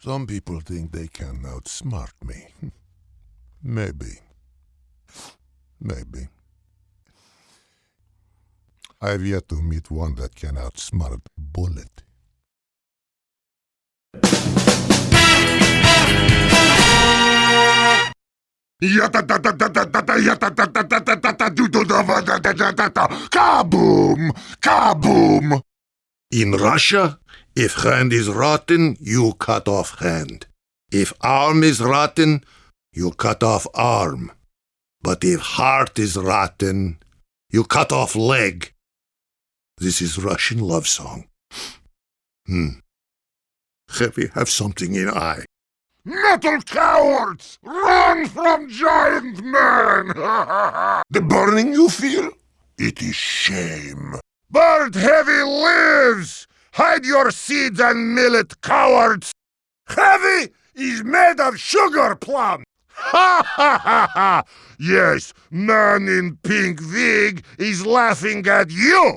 Some people think they can outsmart me. Maybe. Maybe. I've yet to meet one that can outsmart Bullet. Kaboom! Kaboom! In Russia, if hand is rotten, you cut off hand. If arm is rotten, you cut off arm. But if heart is rotten, you cut off leg. This is Russian love song. Hmm. Heavy have something in eye. Metal cowards! Run from giant men! the burning you feel? It is shame. Bird Heavy! Hide your seeds and millet, cowards! Heavy is made of sugar plum! Ha ha ha ha! Yes, man in pink wig is laughing at you!